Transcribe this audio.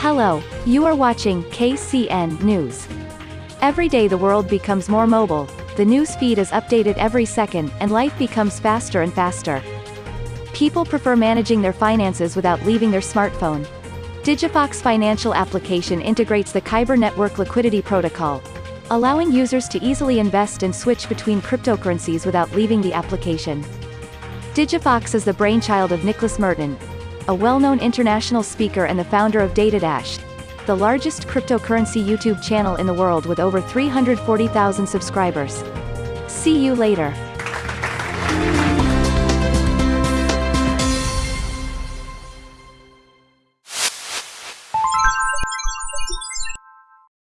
Hello, you are watching KCN News. Every day the world becomes more mobile, the news feed is updated every second, and life becomes faster and faster. People prefer managing their finances without leaving their smartphone. Digifox financial application integrates the Kyber network liquidity protocol, allowing users to easily invest and switch between cryptocurrencies without leaving the application. Digifox is the brainchild of Nicholas Merten, a well-known international speaker and the founder of DataDash, the largest cryptocurrency YouTube channel in the world with over 340,000 subscribers. See you later.